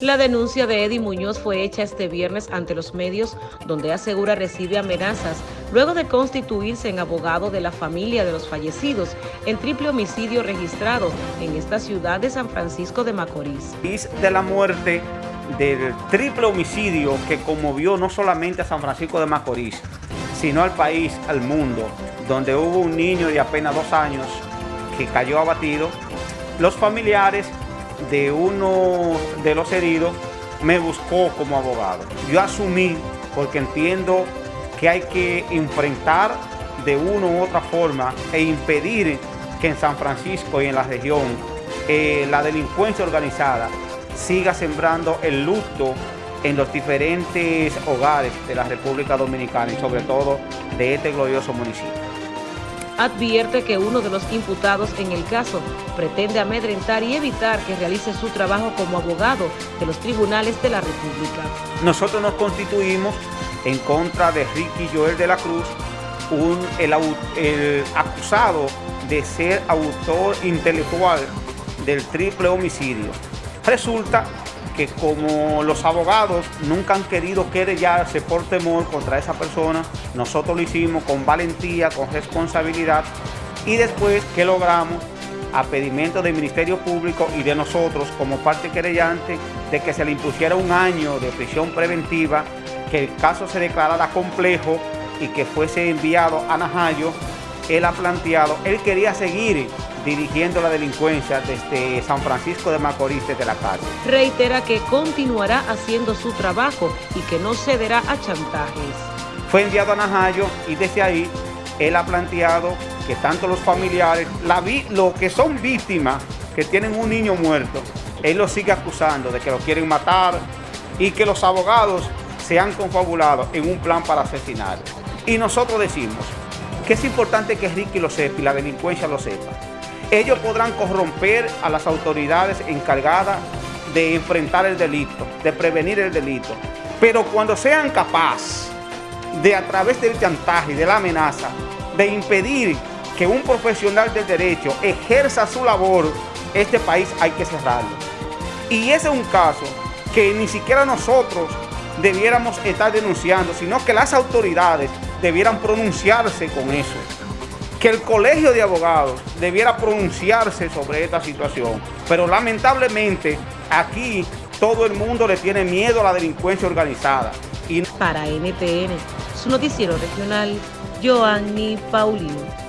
La denuncia de Eddie Muñoz fue hecha este viernes ante los medios, donde asegura recibe amenazas luego de constituirse en abogado de la familia de los fallecidos en triple homicidio registrado en esta ciudad de San Francisco de Macorís. De la muerte del triple homicidio que conmovió no solamente a San Francisco de Macorís, sino al país, al mundo, donde hubo un niño de apenas dos años que cayó abatido. Los familiares de uno de los heridos me buscó como abogado. Yo asumí, porque entiendo que hay que enfrentar de una u otra forma e impedir que en San Francisco y en la región eh, la delincuencia organizada siga sembrando el luto en los diferentes hogares de la República Dominicana y sobre todo de este glorioso municipio advierte que uno de los imputados en el caso pretende amedrentar y evitar que realice su trabajo como abogado de los tribunales de la República. Nosotros nos constituimos en contra de Ricky Joel de la Cruz, un, el, el acusado de ser autor intelectual del triple homicidio. Resulta que como los abogados nunca han querido querellarse por temor contra esa persona, nosotros lo hicimos con valentía, con responsabilidad y después que logramos a pedimento del Ministerio Público y de nosotros como parte querellante de que se le impusiera un año de prisión preventiva, que el caso se declarara complejo y que fuese enviado a Najayo, él ha planteado, él quería seguir dirigiendo la delincuencia desde San Francisco de Macorís, desde la calle. Reitera que continuará haciendo su trabajo y que no cederá a chantajes. Fue enviado a Najayo y desde ahí él ha planteado que tanto los familiares, la lo que son víctimas, que tienen un niño muerto, él lo sigue acusando de que lo quieren matar y que los abogados se han confabulado en un plan para asesinar. Y nosotros decimos que es importante que Ricky lo sepa y la delincuencia lo sepa ellos podrán corromper a las autoridades encargadas de enfrentar el delito, de prevenir el delito. Pero cuando sean capaces de a través del chantaje y de la amenaza, de impedir que un profesional del derecho ejerza su labor, este país hay que cerrarlo. Y ese es un caso que ni siquiera nosotros debiéramos estar denunciando, sino que las autoridades debieran pronunciarse con eso que el colegio de abogados debiera pronunciarse sobre esta situación. Pero lamentablemente aquí todo el mundo le tiene miedo a la delincuencia organizada. Y... Para NTN, su noticiero regional, Joanny Paulino.